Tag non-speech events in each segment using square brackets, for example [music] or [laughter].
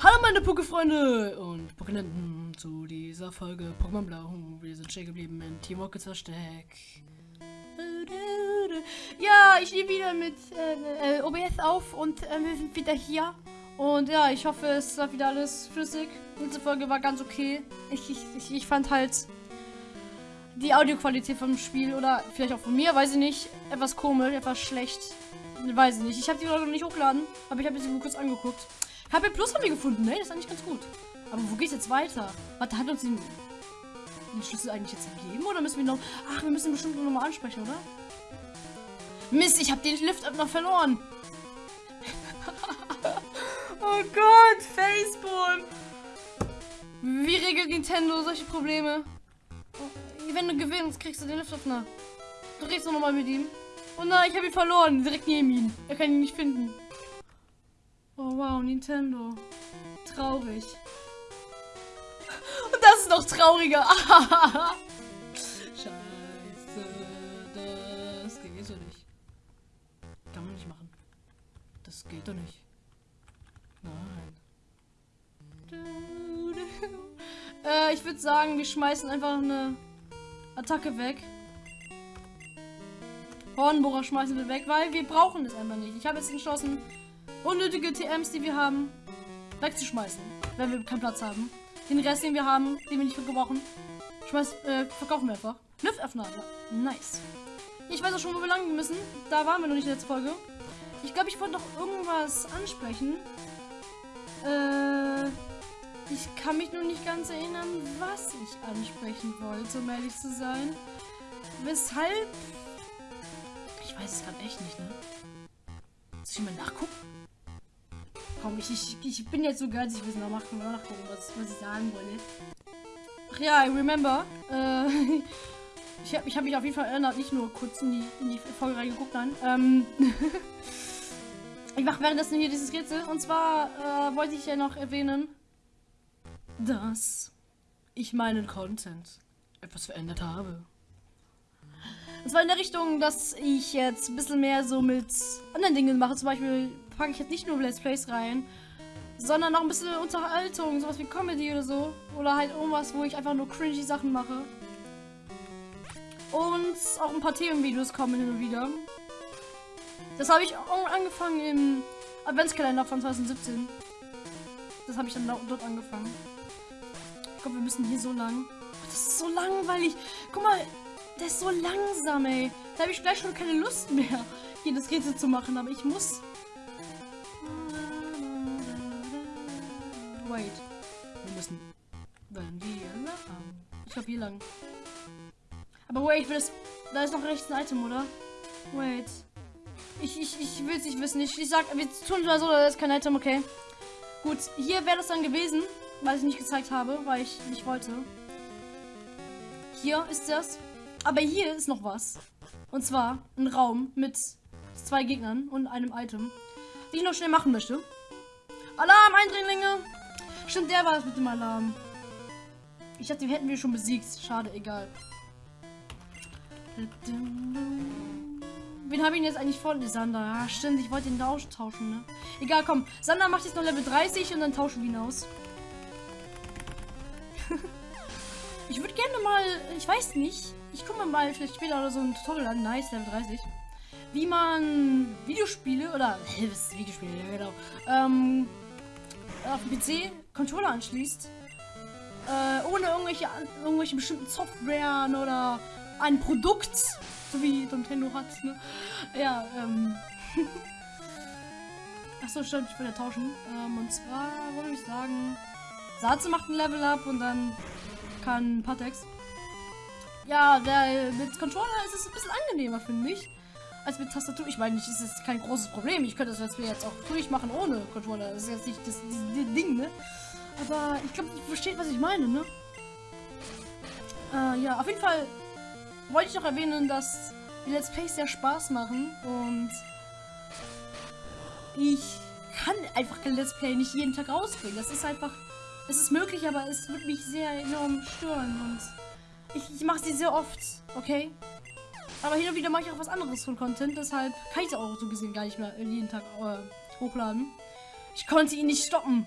Hallo meine Poké-Freunde und Pokénenten zu dieser Folge Pokémon Blau. Wir sind stehen geblieben in Team Rockets Versteck. Ja, ich nehme wieder mit äh, äh, OBS auf und äh, wir sind wieder hier. Und ja, ich hoffe, es war wieder alles flüssig. Diese Folge war ganz okay. Ich, ich, ich, fand halt die Audioqualität vom Spiel oder vielleicht auch von mir, weiß ich nicht, etwas komisch, etwas schlecht. Weiß ich nicht. Ich habe die noch nicht hochgeladen, aber ich habe sie kurz angeguckt. HP Plus haben wir gefunden, ne? Das ist eigentlich ganz gut. Aber wo geht's jetzt weiter? Warte, hat uns den, den Schlüssel eigentlich jetzt gegeben? Oder müssen wir noch... Ach, wir müssen bestimmt noch mal ansprechen, oder? Mist, ich habe den Lift noch verloren. [laughs] oh Gott, Facebook. Wie regelt Nintendo solche Probleme? Oh, wenn du gewinnst, kriegst du den Liftöffner. Du redest noch mal mit ihm. Oh nein, ich habe ihn verloren. Direkt neben ihm. Er kann ihn nicht finden. Oh wow, Nintendo. Traurig. Und das ist noch trauriger. [laughs] Scheiße, das geht so nicht. Kann man nicht machen. Das geht doch nicht. Nein. [laughs] Äh, ich würde sagen, wir schmeißen einfach eine Attacke weg. Hornbohrer schmeißen wir weg, weil wir brauchen es einfach nicht. Ich habe jetzt entschlossen, unnötige TMs, die wir haben, wegzuschmeißen, wenn wir keinen Platz haben. Den Rest, den wir haben, den wir nicht gebrauchen, schmeiß, äh, verkaufen wir einfach. Lüftöffner, nice. Ich weiß auch schon, wo wir lang müssen. Da waren wir noch nicht in der letzten Folge. Ich glaube, ich wollte noch irgendwas ansprechen. Äh, ich kann mich nur nicht ganz erinnern, was ich ansprechen wollte, um ehrlich zu sein. Weshalb? Ich weiß es gerade echt nicht, ne? Soll ich mal nachgucken? Komm, ich, ich, ich bin jetzt so geil, ich will noch nachgucken, nachgucken was, was ich sagen wollte. Ach ja, I remember. Äh, [laughs] ich habe ich hab mich auf jeden Fall erinnert, nicht nur kurz in die, in die Folge reingeguckt, nein. Ähm, [laughs] ich mache währenddessen hier dieses Rätsel. Und zwar äh, wollte ich ja noch erwähnen, dass ich meinen Content etwas verändert habe. Und zwar in der Richtung, dass ich jetzt ein bisschen mehr so mit anderen Dingen mache. Zum Beispiel packe ich jetzt nicht nur Let's Plays rein, sondern auch ein bisschen Unterhaltung, sowas wie Comedy oder so. Oder halt irgendwas, wo ich einfach nur cringy Sachen mache. Und auch ein paar Themenvideos kommen hin und wieder. Das habe ich angefangen im Adventskalender von 2017. Das habe ich dann dort angefangen. Ich glaube, wir müssen hier so lang. Das ist so langweilig. Guck mal, der ist so langsam, ey. Da habe ich gleich schon keine Lust mehr, [laughs] hier das Rätsel zu machen. Aber ich muss Wait. Wir müssen dann hier lang. Ich glaube hier lang. Aber wait, das, da ist noch rechts ein Item, oder? Wait. Ich, ich, ich will es nicht wissen. Ich, ich sag, wir tun mal so, da ist kein Item, okay. Gut, hier wäre das dann gewesen, weil ich nicht gezeigt habe, weil ich nicht wollte. Hier ist das. Aber hier ist noch was. Und zwar ein Raum mit zwei Gegnern und einem Item, die ich noch schnell machen möchte. Alarm, Eindringlinge! Stimmt, der war es mit dem Alarm. Ich dachte, den hätten wir schon besiegt. Schade, egal. Wen habe ich jetzt eigentlich vor? Sander. Ja, stimmt, ich wollte den austauschen, ne? Egal, komm. Sander macht jetzt noch Level 30 und dann tauschen wir ihn aus. [laughs] ich würde gerne mal, ich weiß nicht, ich gucke mal vielleicht später oder so ein Tutorial an. Nice, Level 30. Wie man Videospiele oder, ist Videospiele, ja genau, ähm, auf dem PC Controller anschließt, äh, ohne irgendwelche, irgendwelche bestimmten Softwaren oder ein Produkt, so wie Nintendo hat, ne? Ja, ähm. [laughs] Achso, stimmt, ich will ja tauschen. Ähm, und zwar würde ich sagen, Satze macht ein Level up und dann kann Patex. Ja, der, mit Controller ist es ein bisschen angenehmer, finde ich als mit Tastatur. Ich meine, das ist kein großes Problem. Ich könnte das jetzt auch durchmachen ohne Controller. Das ist jetzt nicht das, das Ding, ne? Aber ich glaube, ihr versteht, was ich meine, ne? Äh, ja, auf jeden Fall wollte ich noch erwähnen, dass die Let's Plays sehr Spaß machen und ich kann einfach kein Let's Play nicht jeden Tag rausbringen. Das ist einfach, es ist möglich, aber es wird mich sehr enorm stören und ich, ich mache sie sehr oft, okay? Aber hin und wieder mache ich auch was anderes von Content, deshalb kann ich es auch so gesehen gar nicht mehr jeden Tag äh, hochladen. Ich konnte ihn nicht stoppen.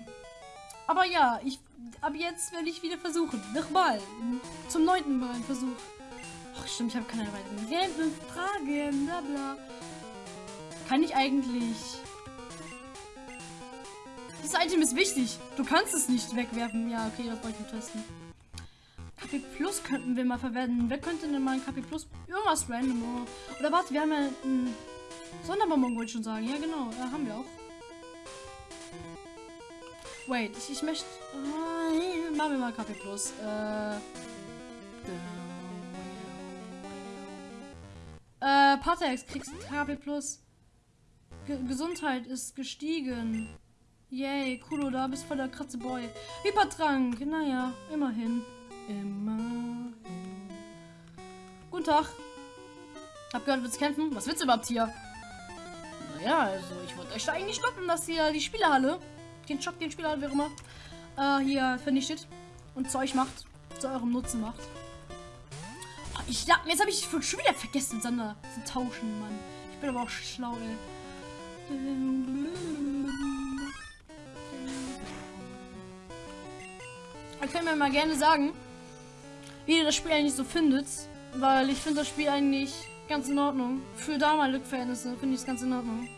Aber ja, ich ab jetzt werde ich wieder versuchen. Nochmal. Zum neunten Mal ein Versuch. Ach stimmt, ich habe keine weiteren Fragen. Bla bla. Kann ich eigentlich. Das Item ist wichtig. Du kannst es nicht wegwerfen. Ja, okay, das wollte ich testen. KP Plus könnten wir mal verwenden. Wer könnte denn mal ein KP Plus? Irgendwas random. Oder warte, wir haben ja einen Sonderbonbon, wollte ich schon sagen. Ja, genau. Ja, haben wir auch. Wait, ich, ich möchte. Äh, machen wir mal KP Plus. Äh. Äh, Patex kriegst KP Plus. G Gesundheit ist gestiegen. Yay, Kulo, da bist voll der kratze Boy. Hypertrank, naja, immerhin. Immerhin. Guten Tag. Hab gehört, willst kämpfen? Was willst du überhaupt hier? Naja, also ich wollte euch da eigentlich stoppen, dass ihr die Spielehalle den Shop, den Spieler, wie immer, äh, hier vernichtet und zu euch macht, zu eurem Nutzen macht. Oh, ich, ja, jetzt habe ich schon wieder vergessen, Sander zu tauschen, Mann. Ich bin aber auch schlau, ey. Ihr könnt mir mal gerne sagen, wie ihr das Spiel eigentlich so findet, weil ich finde das Spiel eigentlich ganz in Ordnung. Für damalige Verhältnisse finde ich es ganz in Ordnung.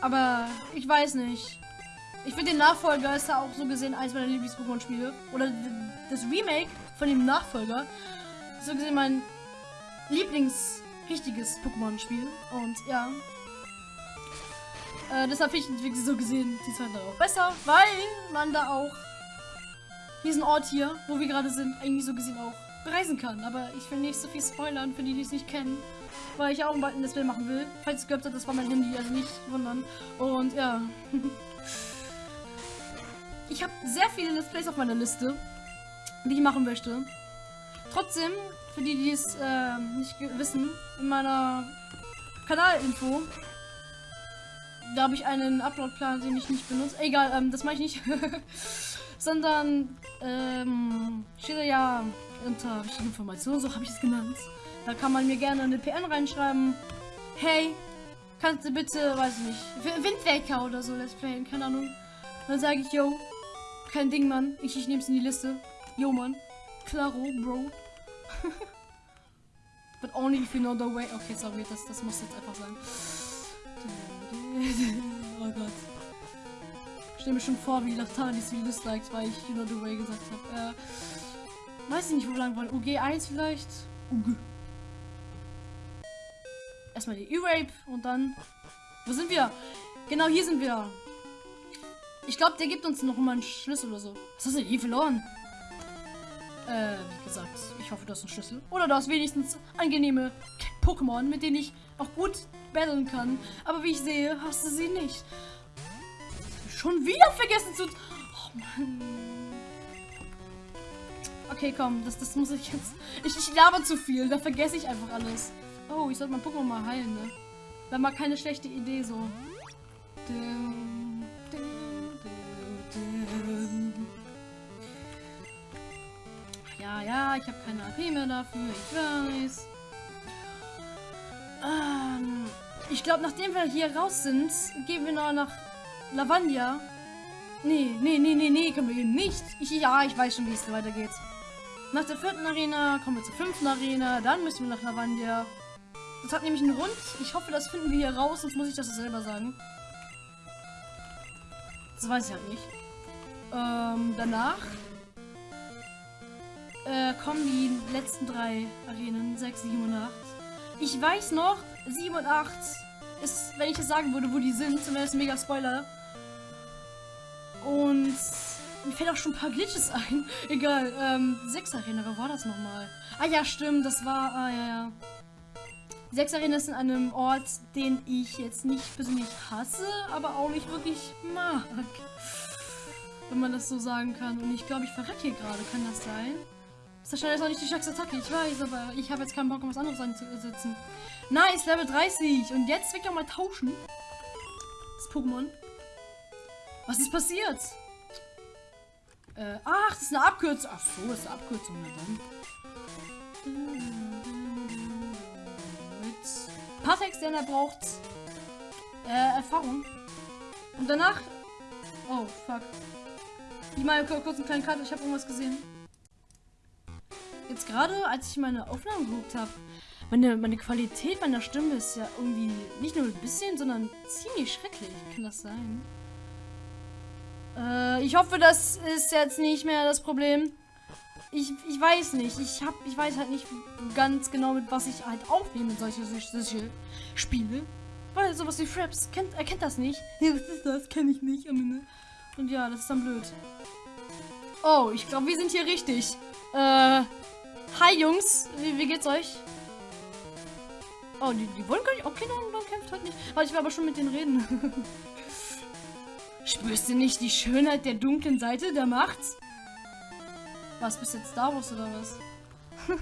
Aber ich weiß nicht. Ich finde den Nachfolger ist ja auch so gesehen eins meiner Lieblings-Pokémon-Spiele. Oder das Remake von dem Nachfolger. So gesehen mein Lieblings-richtiges Pokémon-Spiel. Und ja. Äh, deshalb finde ich so gesehen die zweite auch besser, weil man da auch diesen Ort hier, wo wir gerade sind, eigentlich so gesehen auch bereisen kann. Aber ich will nicht so viel spoilern für die, die es nicht kennen weil ich auch bald ein Let's Play machen will. Falls ihr gehört habt, das war mein Handy, also nicht wundern. Und ja. [laughs] ich habe sehr viele Let's Plays auf meiner Liste, die ich machen möchte. Trotzdem, für die, die es äh, nicht wissen, in meiner Kanalinfo, da habe ich einen Upload-Plan, den ich nicht benutze. Egal, ähm, das mache ich nicht. [laughs] Sondern ähm, steht ja unter wichtige Informationen, so habe ich es genannt. Da kann man mir gerne eine PN reinschreiben. Hey, kannst du bitte, weiß ich nicht, Windwecker oder so let's playen, keine Ahnung. Dann sage ich, yo, kein Ding, Mann. Ich, ich nehme es in die Liste. Yo, Mann. Claro, Bro. [laughs] But only if you know the way. Okay, sorry, das, das muss jetzt einfach sein. [laughs] oh Gott. Stelle mir schon vor, wie Latanis wie disliked, weil ich You know the way gesagt habe. Äh, weiß ich nicht, wo wir lang wollen. UG1 vielleicht? UG. Erstmal die E-Rape und dann. Wo sind wir? Genau, hier sind wir. Ich glaube, der gibt uns noch mal einen Schlüssel oder so. Was hast du hier verloren? Äh, wie gesagt, ich hoffe, du hast einen Schlüssel. Oder du hast wenigstens angenehme Pokémon, mit denen ich auch gut battlen kann. Aber wie ich sehe, hast du sie nicht. Schon wieder vergessen zu... Oh Mann. Okay, komm, das, das muss ich jetzt... Ich, ich laber zu viel, da vergesse ich einfach alles. Oh, ich sollte mein Pokémon mal heilen, ne? Wäre mal keine schlechte Idee so. Ja, ja, ich habe keine AP mehr dafür, ich weiß. Ähm, ich glaube, nachdem wir hier raus sind, gehen wir noch nach Lavandia. Nee, nee, nee, nee, nee, können wir eben nicht. Ich, ja, ich weiß schon, wie es weitergeht. Nach der vierten Arena kommen wir zur fünften Arena, dann müssen wir nach Lavandia. Das hat nämlich einen Grund. Ich hoffe, das finden wir hier raus, sonst muss ich das selber sagen. Das weiß ich halt nicht. Ähm, danach äh, kommen die letzten drei Arenen, 6, 7 und 8. Ich weiß noch, 7 und 8 ist, wenn ich das sagen würde, wo die sind, ein mega Spoiler. Und mir fällt auch schon ein paar Glitches ein. [laughs] Egal, ähm, 6 Arena, wo war das nochmal? Ah ja, stimmt, das war, ah ja, ja. Sechs Arena ist in einem Ort, den ich jetzt nicht persönlich hasse, aber auch nicht wirklich mag. Wenn man das so sagen kann. Und ich glaube, ich verrecke hier gerade. Kann das sein? Das ist wahrscheinlich auch nicht die stärkste Attacke, ich weiß, aber ich habe jetzt keinen Bock, um was anderes einzusetzen. Nice, Level 30. Und jetzt will ich auch mal tauschen. Das Pokémon. Was ist passiert? Äh, ach, das ist eine Abkürzung. Ach so, das ist eine Abkürzung. Na dann. Patex, denn er braucht äh, Erfahrung. Und danach Oh, fuck. Ich mal kurz einen kleinen Cut, ich habe irgendwas gesehen. Jetzt gerade, als ich meine Aufnahmen geguckt habe, meine, meine Qualität meiner Stimme ist ja irgendwie nicht nur ein bisschen, sondern ziemlich schrecklich. Kann das sein? Äh, ich hoffe, das ist jetzt nicht mehr das Problem. Ich, ich weiß nicht. Ich hab, ich weiß halt nicht ganz genau, mit was ich halt aufnehme, solche, solche Spiele. Weil sowas wie Fraps kennt, er kennt das nicht. [laughs] Ja, was ist das? Kenne ich nicht. Und ja, das ist dann blöd. Oh, ich glaube, wir sind hier richtig. Äh, hi Jungs, wie, wie geht's euch? Oh, die, die wollen gar nicht. Okay, dann, dann kämpft halt nicht. Weil ich will aber schon mit denen reden. [laughs] Spürst du nicht die Schönheit der dunklen Seite der Macht? Was, bist jetzt Star Wars oder was? [laughs]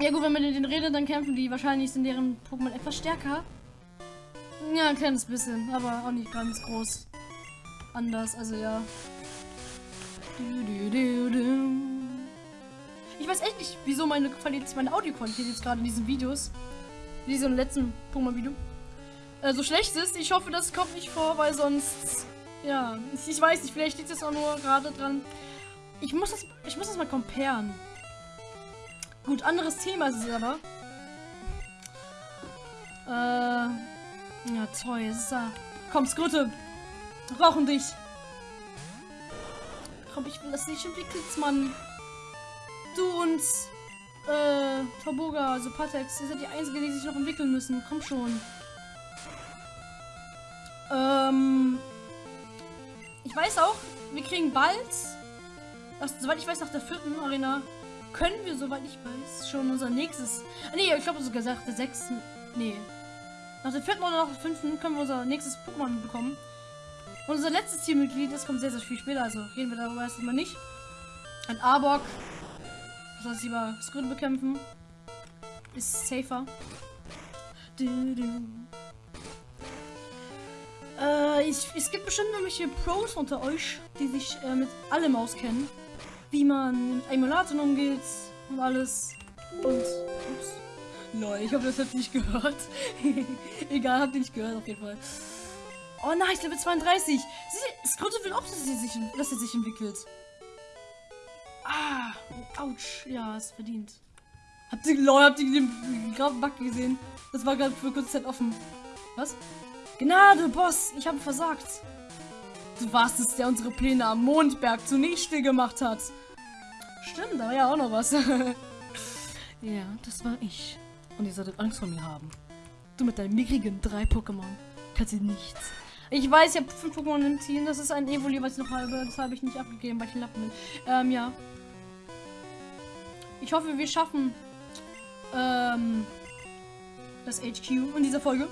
ja gut, wenn man mit denen redet, dann kämpfen die. Wahrscheinlich sind deren Pokémon etwas stärker. Ja, ein kleines bisschen, aber auch nicht ganz groß. Anders, also ja. Ich weiß echt nicht, wieso meine Qualität, meine Audioqualität jetzt gerade in diesen Videos, in diesem letzten Pokémon-Video, äh, so schlecht ist. Ich hoffe, das kommt nicht vor, weil sonst, ja, ich, weiß nicht, vielleicht liegt es auch nur gerade dran. Ich muss das, ich muss das mal comparen. Gut, anderes Thema ist es aber. Äh, ja, toll, es ist da. Komm, Skrutte, wir brauchen dich. Komm, ich will das nicht entwickelt, Mann. Du und äh, Taboga, also Patex, ihr seid die Einzigen, die sich noch entwickeln müssen. Komm schon. Ähm, ich weiß auch, wir kriegen bald, das, soweit ich weiß, nach der vierten Arena, können wir, soweit ich weiß, schon unser nächstes, ah, nee, ich glaube sogar nach der sechsten, nee, nach der vierten oder nach der fünften können wir unser nächstes Pokémon bekommen. Und unser letztes Teammitglied, das kommt sehr, sehr viel später, also reden wir darüber erstmal nicht. Ein Arbok, das heißt lieber Squid bekämpfen, ist safer. Du, du. Äh, ich, es gibt bestimmt irgendwelche Pros unter euch, die sich äh, mit allem auskennen. Wie man mit Emulatoren umgeht und alles. Und, ups. Lol, ich hoffe, das habt ihr nicht gehört. [laughs] Egal, habt ihr nicht gehört, auf jeden Fall. Oh nice, Level 32. Sie, Skrotte will auch, dass er sich, dass er sich entwickelt. Ah, ouch. Ja, ist verdient. Habt ihr, lol, habt ihr den grauen gesehen? Das war gerade für kurze Zeit offen. Was? Gnade, Boss, ich habe versagt. Du warst es, der unsere Pläne am Mondberg zunichte gemacht hat. Stimmt, da war ja auch noch was. [laughs] ja, das war ich. Und ihr solltet Angst vor mir haben. Du mit deinen mickrigen drei Pokémon kannst du nichts. Ich weiß, ich habe fünf Pokémon im Team. Das ist ein Evoli, was ich noch habe. Das habe ich nicht abgegeben, weil ich ein Lappen bin. Ähm, ja. Ich hoffe, wir schaffen ähm, das HQ in dieser Folge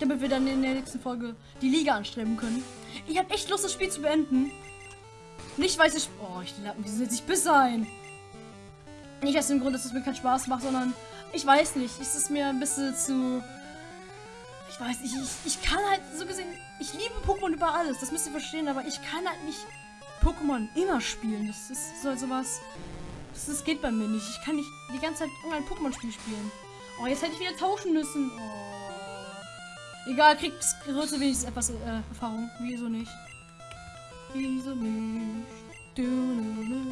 damit wir dann in der nächsten Folge die Liga anstreben können. Ich habe echt Lust, das Spiel zu beenden. Nicht, weil es... Oh, ich wie soll ich bis sein? Nicht aus dem Grund, dass es mir keinen Spaß macht, sondern ich weiß nicht. Es ist mir ein bisschen zu... Ich weiß nicht, ich, ich kann halt so gesehen... Ich liebe Pokémon über alles, das müsst ihr verstehen, aber ich kann halt nicht Pokémon immer spielen. Das ist so sowas... Das, das geht bei mir nicht. Ich kann nicht die ganze Zeit irgendein Pokémon-Spiel spielen. Oh, jetzt hätte ich wieder tauschen müssen. Oh. Egal, kriegt Größe wenigstens etwas äh, Erfahrung. Wieso nicht? Wieso nicht? Du, du, du.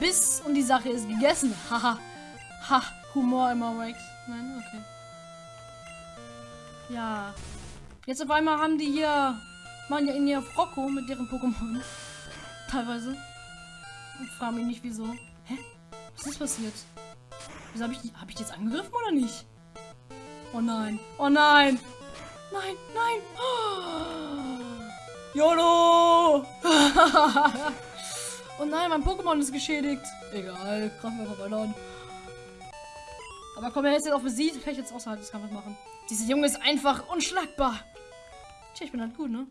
Bis und die Sache ist gegessen. [laughs] Haha. ha. Humor immer weg. Nein, okay. Ja. Jetzt auf einmal haben die hier. Machen ja in ihr Rocco mit deren Pokémon. [laughs] Teilweise. Ich frage mich nicht wieso. Hä? Was ist passiert? Wieso habe ich, hab ich jetzt angegriffen oder nicht? Oh nein. Oh nein. Nein, nein. Oh. [gasps] YOLO! [laughs] oh nein, mein Pokémon ist geschädigt. Egal, wir einfach weiter an. Aber komm, er ist jetzt auch besiegt. Ich jetzt außerhalb des Kampfes machen. Dieser Junge ist einfach unschlagbar. Tja, ich bin halt gut, ne?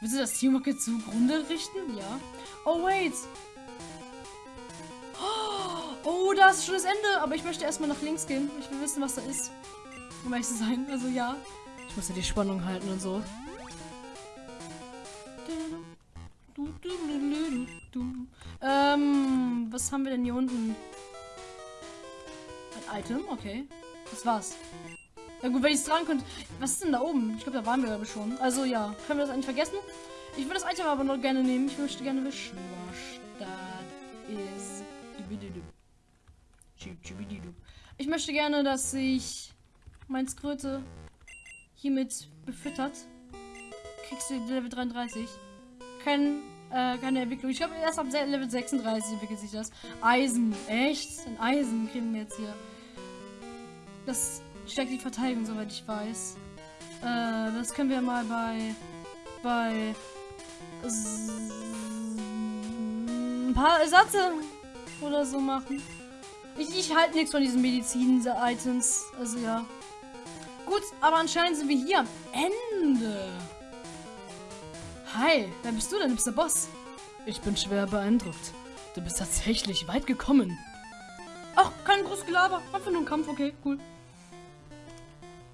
Willst du das Teamwork jetzt zugrunde richten? Ja. Oh, wait. Oh, da ist schon das Ende. Aber ich möchte erstmal nach links gehen. Ich will wissen, was da ist. Um ehrlich zu sein. Also ja. Ich muss ja die Spannung halten und so. Ähm, was haben wir denn hier unten? Ein Item, okay. Das war's. Ja gut, wenn ich es dran könnte. Was ist denn da oben? Ich glaube, da waren wir aber schon. Also ja, können wir das eigentlich vergessen? Ich würde das Item aber noch gerne nehmen. Ich möchte gerne wissen. Ich möchte gerne, dass sich mein Skröte hiermit befüttert. Kriegst du Level 33. Kein, äh, keine Entwicklung. Ich glaube, erst ab Level 36 entwickelt sich das. Eisen. Echt? Ein Eisen kriegen wir jetzt hier. Das stärkt die Verteidigung, soweit ich weiß. Äh, das können wir mal bei... bei... ein paar Ersatze oder so machen. Ich, ich halte nichts von diesen Medizin-Items. Also ja. Gut, aber anscheinend sind wir hier am Ende. Hi, wer bist du denn? Du bist der Boss. Ich bin schwer beeindruckt. Du bist tatsächlich weit gekommen. Ach, kein großes Gelaber. Einfach nur ein Kampf, okay, cool.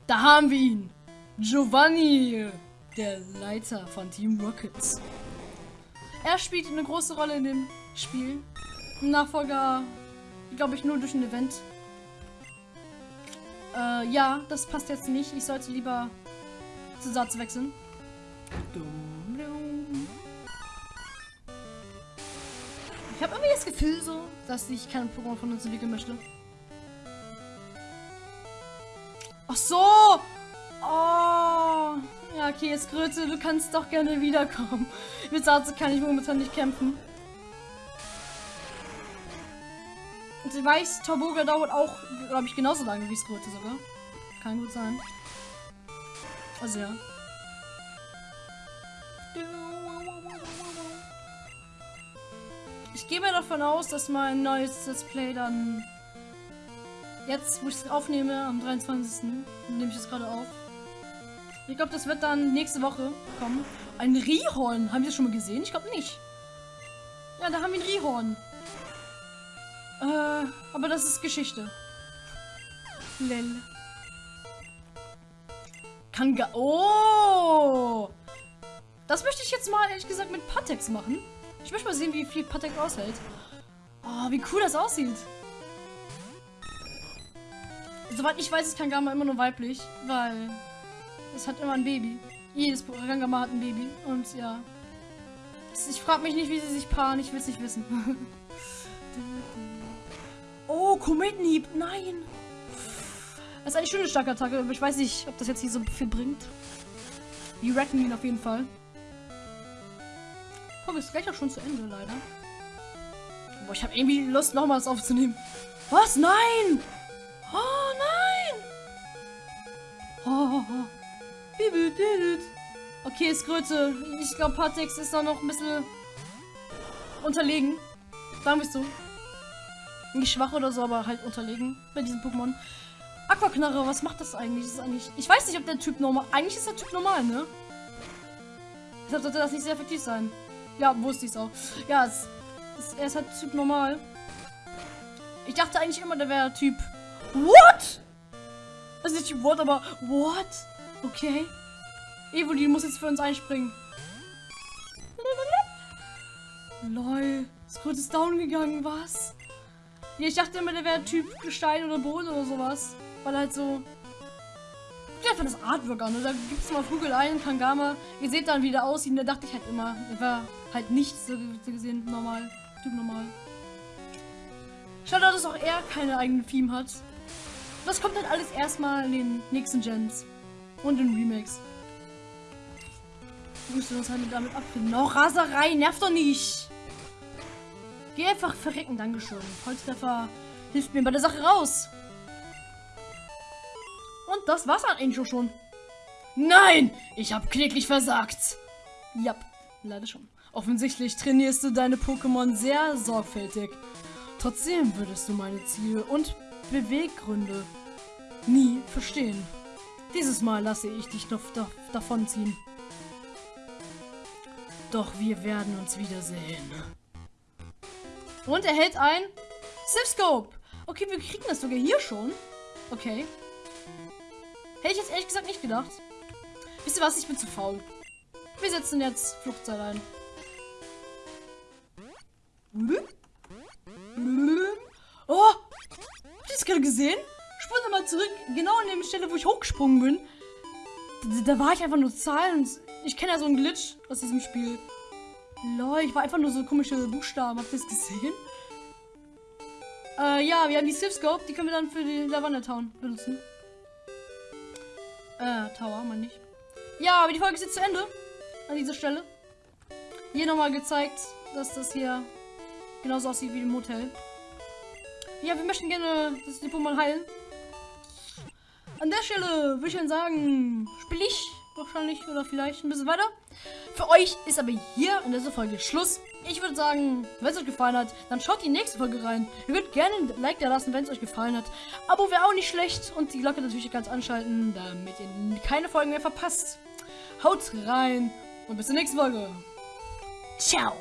Da haben wir ihn. Giovanni, der Leiter von Team Rockets. Er spielt eine große Rolle in dem Spiel. Nachfolger glaube ich, nur durch ein Event. Äh, ja, das passt jetzt nicht. Ich sollte lieber zu Satz wechseln. Ich habe irgendwie das Gefühl so, dass ich kein Pokémon von uns entwickeln möchte. Ach so! Oh! Ja, okay, jetzt Größe, du kannst doch gerne wiederkommen. Mit Satze kann ich momentan nicht kämpfen. Und ich weiß, Torboga dauert auch, glaube ich, genauso lange wie Skröte sogar. Kann gut sein. Also ja. Ich gehe mir davon aus, dass mein neues Let's Play dann jetzt, wo ich es aufnehme, am 23. nehme ich es gerade auf. Ich glaube, das wird dann nächste Woche kommen. Ein Rihorn. Haben wir das schon mal gesehen? Ich glaube nicht. Ja, da haben wir ein Rihorn. Äh, aber das ist Geschichte. Lel. Kanga. Oh! Das möchte ich jetzt mal, ehrlich gesagt, mit Patex machen. Ich möchte mal sehen, wie viel Patex aushält. Oh, wie cool das aussieht. Soweit ich weiß, ist Kangama immer nur weiblich, weil es hat immer ein Baby. Jedes Kangama hat ein Baby. Und ja. Ich frage mich nicht, wie sie sich paaren. Ich will es nicht wissen. [laughs] Oh, Kometenhieb. Nein. Das ist eigentlich schon eine starke Attacke, aber ich weiß nicht, ob das jetzt hier so viel bringt. Wir retten ihn auf jeden Fall. Oh, ist gleich auch schon zu Ende, leider. Boah, ich habe irgendwie Lust, nochmals aufzunehmen. Was? Nein! Oh, Okay, ist Größe. Ich glaube, Patex ist da noch ein bisschen unterlegen. Sagen wir es so. Nicht schwach oder so, aber halt unterlegen bei diesem Pokémon. Aquaknarre, was macht das eigentlich? Das ist eigentlich? Ich weiß nicht, ob der Typ normal... Eigentlich ist der Typ normal, ne? Deshalb sollte das nicht sehr effektiv sein. Ja, wusste ich es auch. Ja, es, es, er ist halt Typ normal. Ich dachte eigentlich immer, der wäre Typ... What? Also nicht What, aber... What? Okay. Evoli muss jetzt für uns einspringen. Lol. Kurz ist down gegangen, was? Ich dachte immer, der wäre Typ Gestein oder Boden oder sowas. Weil halt so. Guckt einfach das Artwork an. Da gibt es mal Vogeleien, Kangama. Ihr seht dann, wie der aussieht. Da dachte ich halt immer, der war halt nicht so, gesehen normal. Typ normal. Schade, dass auch er keine eigenen Theme hat. Das kommt dann alles erstmal in den nächsten Gens. Und in Remakes. Du musst uns halt damit abfinden. Noch Raserei, nervt doch nicht. Geh einfach verrecken, Dankeschön. Holztreffer hilft mir bei der Sache raus. Und das war's an Angel schon. Nein, ich habe kläglich versagt. Ja, leider schon. Offensichtlich trainierst du deine Pokémon sehr sorgfältig. Trotzdem würdest du meine Ziele und Beweggründe nie verstehen. Dieses Mal lasse ich dich doch davonziehen. Doch wir werden uns wiedersehen. Und er hält ein Sipscope. Okay, wir kriegen das sogar hier schon. Okay. Hätte ich jetzt ehrlich gesagt nicht gedacht. Wisst ihr was? Ich bin zu faul. Wir setzen jetzt Fluchtseil ein. Oh! Habt ihr das gerade gesehen? Spult mal zurück, genau an der Stelle, wo ich hochgesprungen bin. Da, war ich einfach nur Zahlen. Ich kenne ja so einen Glitch aus diesem Spiel. Lol, ich war einfach nur so komische Buchstaben. Habt ihr das gesehen? Äh, ja, wir haben die Civ Scope. Die können wir dann für die Lavanda Town benutzen. Äh, Tower, man nicht. Ja, aber die Folge ist jetzt zu Ende. An dieser Stelle. Hier nochmal gezeigt, dass das hier genauso aussieht wie im Hotel. Ja, wir möchten gerne das Depot mal heilen. An der Stelle würde ich dann sagen, spiele ich wahrscheinlich oder vielleicht ein bisschen weiter. Für euch ist aber hier in dieser Folge Schluss. Ich würde sagen, wenn es euch gefallen hat, dann schaut die nächste Folge rein. Ihr könnt gerne ein Like da lassen, wenn es euch gefallen hat. Abo wäre auch nicht schlecht und die Glocke natürlich ganz anschalten, damit ihr keine Folgen mehr verpasst. Haut rein und bis zur nächsten Folge. Ciao.